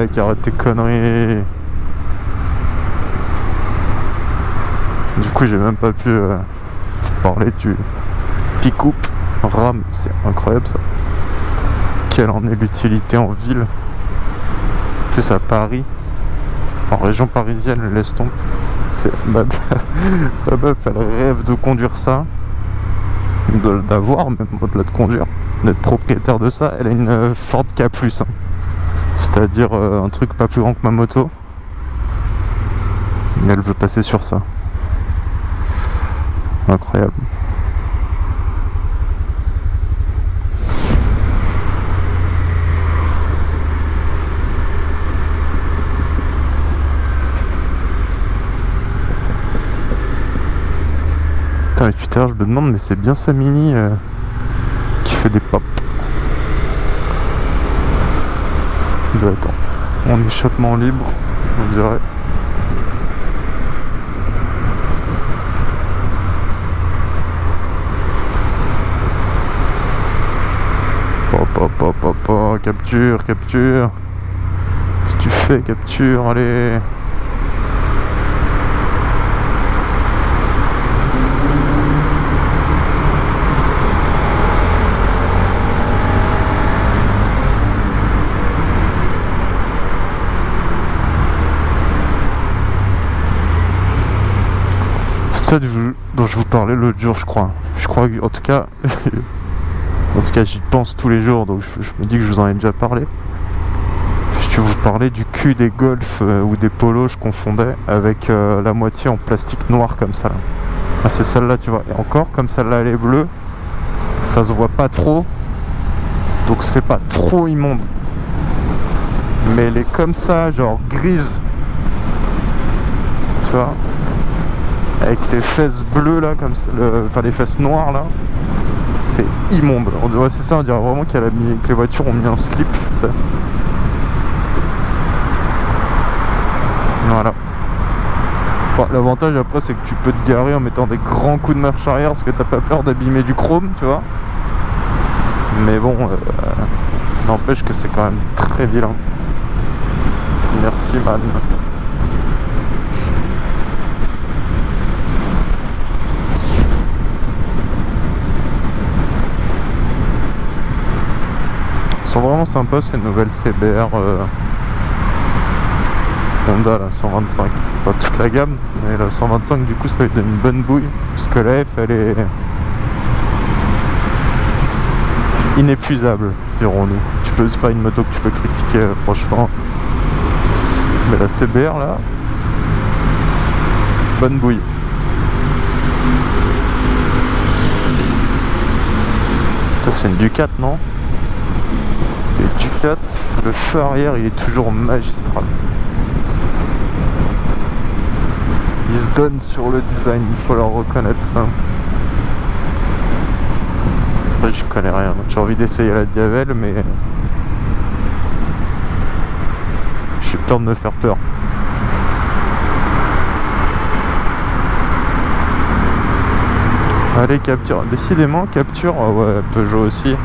Arrête tes conneries. Du coup j'ai même pas pu euh, parler du pick-up c'est incroyable ça. Quelle en est l'utilité en ville? Plus à Paris, en région parisienne, laisse tomber. C'est ma, meuf, elle rêve de conduire ça, d'avoir même au-delà de conduire, d'être propriétaire de ça. Elle a une euh, Ford K+, hein. C'est-à-dire euh, un truc pas plus grand que ma moto. Mais elle veut passer sur ça. Incroyable. Putain, et Twitter, je me demande, mais c'est bien sa mini euh, qui fait des pop. Il doit être en- en échappement libre, on dirait. Pop, pop, pop, pop, capture, capture. Qu'est-ce que tu fais, capture, allez. Dont je vous parlais l'autre jour, je crois. Je crois en tout cas, en tout cas, j'y pense tous les jours, donc je, me dis que je vous en ai déjà parlé. Je vous parlais du cul des golfs euh, ou des polos, je confondais, avec euh, la moitié en plastique noir comme ça. Ah, c'est celle-là, tu vois. Et encore, comme celle-là, elle est bleue, ça se voit pas trop, donc c'est pas trop immonde. Mais elle est comme ça, genre grise. Tu vois? Avec les fesses bleues là, comme le- enfin les fesses noires là, c'est immonde. On dirait, c'est ça, on dirait vraiment qu'elle a mis, que les voitures ont mis un slip. Voilà. L'avantage après, c'est que tu peux te garer en mettant des grands coups de marche arrière parce que t'as pas peur d'abîmer du chrome, tu vois. Mais bon, euh, n'empêche que c'est quand même très vilain. Merci, man. Sont vraiment sympas ces nouvelles CBR euh, Honda la 125. Pas toute la gamme, mais la 125 du coup ça lui donne une bonne bouille. Parce que la F elle est inépuisable, dirons-nous. Tu peux, c'est pas une moto que tu peux critiquer euh, franchement. Mais la CBR là, bonne bouille. Ça c'est une Ducat non? Les Ducat, le feu arrière il est toujours magistral. Il se donne sur le design, il faut leur reconnaître ça. Après je connais rien, j'ai envie d'essayer la Diavel mais... J'ai peur de me faire peur. Allez capture, décidément capture, ouais Peugeot aussi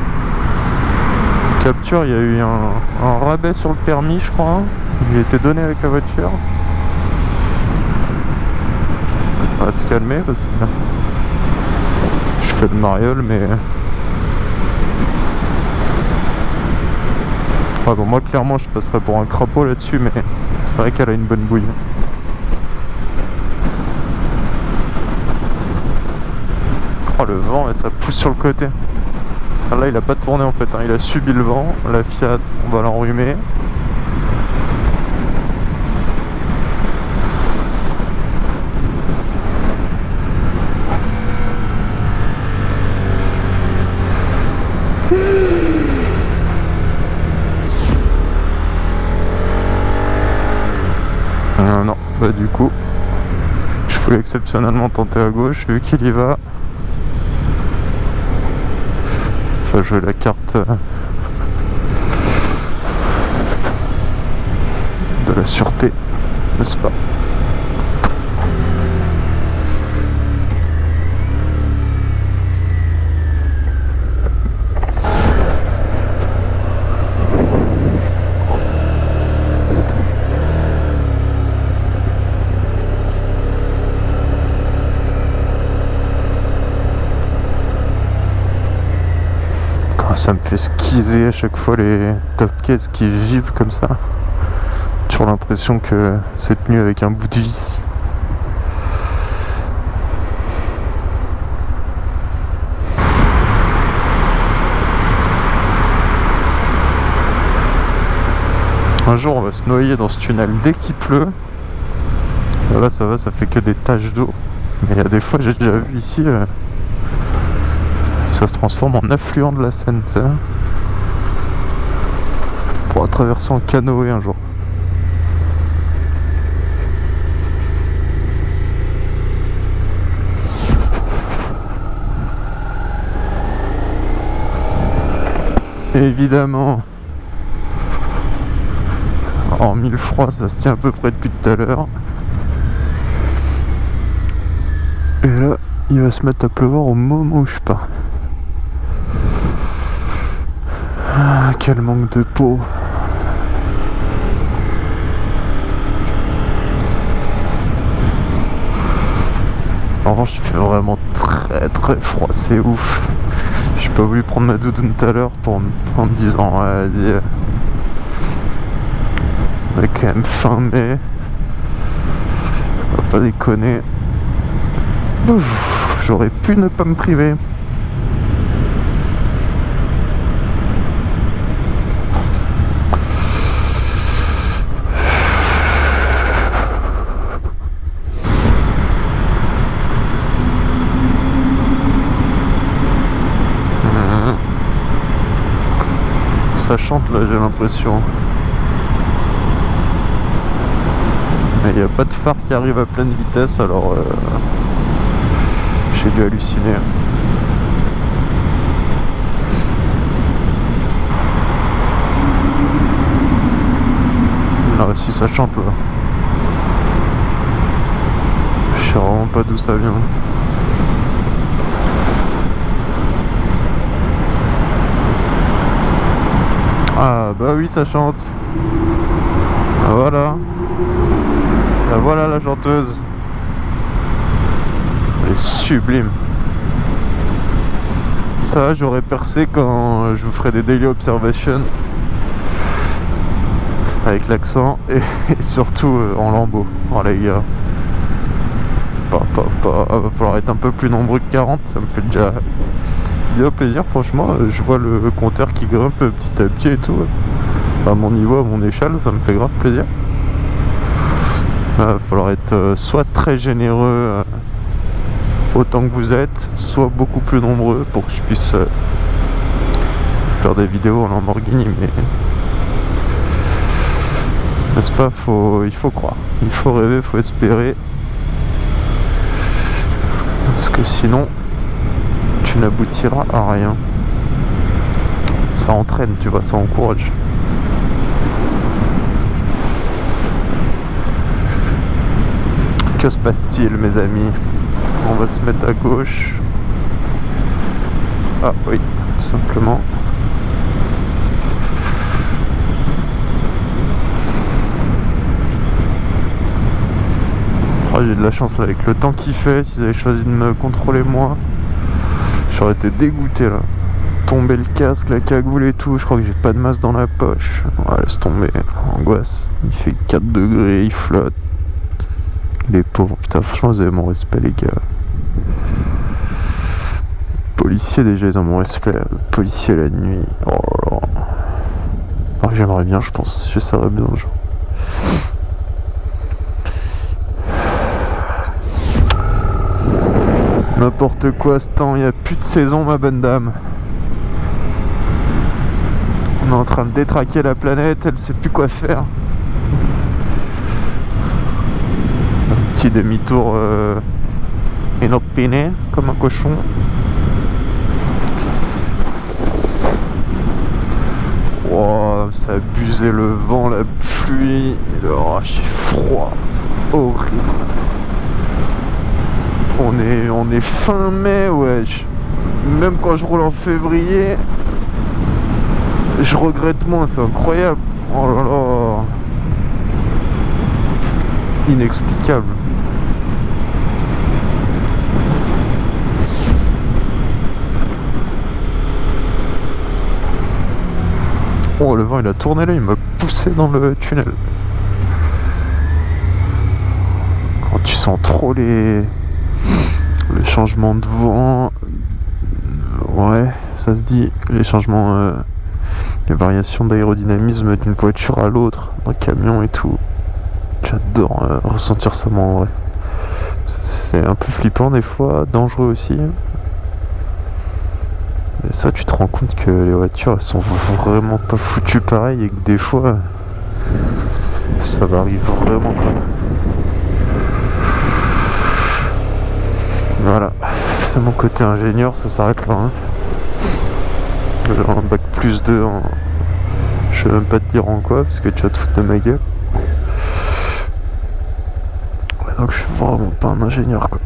il y a eu un, un rabais sur le permis, je crois. Il était donné avec la voiture. On va se calmer parce que je fais le mariole, mais. Ouais, bon, moi, clairement, je passerais pour un crapaud là-dessus, mais c'est vrai qu'elle a une bonne bouille. Oh, le vent, et ça pousse sur le côté. Enfin, là, il a pas tourné en fait, hein. il a subi le vent. La Fiat, on va l'enrhumer. Euh, non, bah du coup, je voulais exceptionnellement tenter à gauche, vu qu'il y va. Enfin, jouer la carte euh, de la sûreté, n'est-ce pas? Ça me fait skizer à chaque fois les top cases qui vivent comme ça. Toujours l'impression que c'est tenu avec un bout de vis. Un jour on va se noyer dans ce tunnel dès qu'il pleut. Là ça va, ça fait que des taches d'eau. Mais il y a des fois j'ai déjà vu ici euh, ça se transforme en affluent de la Seine. Pour traverser en canoë un jour. Évidemment, en mille froid, ça se tient à peu près depuis tout à l'heure. Et là, il va se mettre à pleuvoir au moment où je pars. Ah, quel manque de peau. En revanche, il fait vraiment très très froid, c'est ouf. J'ai pas voulu prendre ma doudoune tout à l'heure pour en me disant, ouais, vas-y. On est quand même fin mai. On va pas déconner. J'aurais pu ne pas me priver. Chante là j'ai l'impression. Mais il n'y a pas de phare qui arrive à pleine vitesse alors euh, j'ai dû halluciner. Là si ça chante là. Je sais vraiment pas d'où ça vient Ah bah oui ça chante. Ah, Voilà. Ah, Voilà la chanteuse. Elle est sublime. Ça j'aurais percé quand je vous ferai des daily observations. Avec l'accent et, surtout euh, en lambeau Oh les gars. Pas, pas, pas. Va falloir être un peu plus nombreux que 40 Ça me fait déjà plaisir franchement. Je vois le compteur qui grimpe petit à petit et tout. À mon niveau à mon échelle ça me fait grave plaisir. Il va falloir être euh, soit très généreux euh, autant que vous êtes soit beaucoup plus nombreux pour que je puisse euh, faire des vidéos en Lamborghini mais n'est-ce pas? Faut, il faut croire. Il faut rêver, il faut espérer. Parce que sinon n'aboutira à rien. Ça entraîne, tu vois, ça encourage. Que se passe-t-il, mes amis? On va se mettre à gauche. Ah oui, tout simplement. Oh, j'ai de la chance là, avec le temps qu'il fait, s'ils avaient choisi de me contrôler moi. J'aurais été dégoûté là. Tomber le casque, la cagoule et tout. Je crois que j'ai pas de masse dans la poche. Ouais, laisse tomber. Angoisse. Il fait 4 degrés, il flotte. Les pauvres. Putain, franchement, vous avez mon respect, les gars. Policiers, déjà, ils ont mon respect. Policier la nuit. Oh là là. J'aimerais bien, je pense. J'essaierais bien un N'importe quoi ce temps, il n'y a plus de saison ma bonne dame. On est en train de détraquer la planète, elle ne sait plus quoi faire. Un petit demi-tour euh, inopiné, comme un cochon. Wow, ça abusé le vent, la pluie, oh, j'ai froid, c'est horrible. On est, on est fin mai, wesh. Même quand je roule en février, je regrette moins, c'est incroyable. Oh là là. Inexplicable. Oh, le vent il a tourné là, il m'a poussé dans le tunnel. Quand tu sens trop les, les changements de vent, ouais, ça se dit, les changements, euh, les variations d'aérodynamisme d'une voiture à l'autre, d'un camion et tout. J'adore euh, ressentir ça moi en vrai. C'est un peu flippant des fois, dangereux aussi. Et ça, tu te rends compte que les voitures, elles sont vraiment pas foutues pareil et que des fois, ça varie vraiment quoi. Voilà, c'est mon côté ingénieur, ça s'arrête là. Hein. un bac plus 2 en... Je sais même pas te dire en quoi, parce que tu vas te foutre de ma gueule. Donc je suis vraiment pas un ingénieur quoi.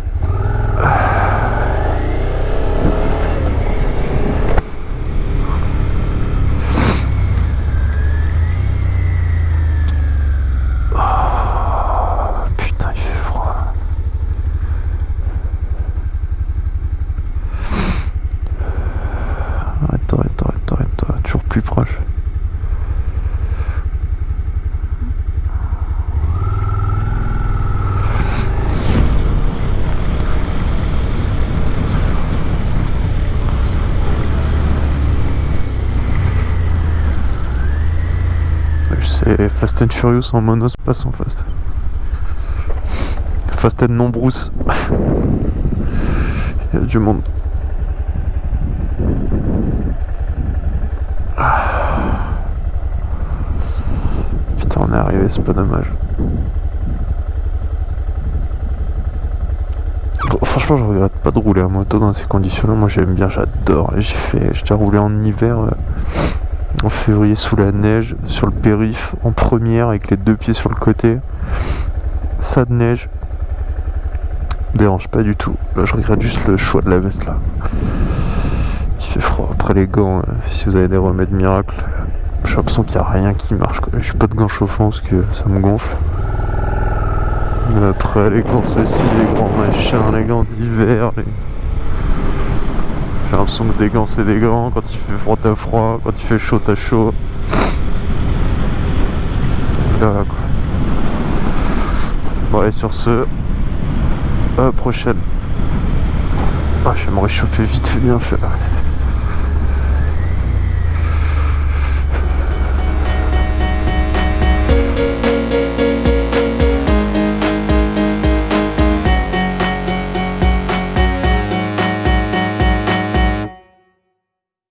Fast and Furious en monospace en face. Fast and non. Il y a du monde. Putain, on est arrivé, c'est pas dommage. franchement, je regrette pas de rouler à moto dans ces conditions-là. Moi, j'aime bien, j'adore. J'ai fait, j'ai déjà roulé en hiver. Euh, en février sous la neige, sur le périph, en première avec les deux pieds sur le côté. Ça de neige. Dérange pas du tout. Là je regrette juste le choix de la veste là. Il fait froid. Après les gants, euh, si vous avez des remèdes miracles, j'ai l'impression qu'il n'y a rien qui marche. Je suis pas de gants chauffants parce que ça me gonfle. Après les gants ceci, les grands machins, les gants d'hiver, les... J'ai l'impression que des gants c'est des gants, quand il fait froid t'as froid, quand il fait chaud t'as chaud. Voilà quoi. Bon allez sur ce, à la prochaine. Ah je vais me réchauffer vite fait bien fait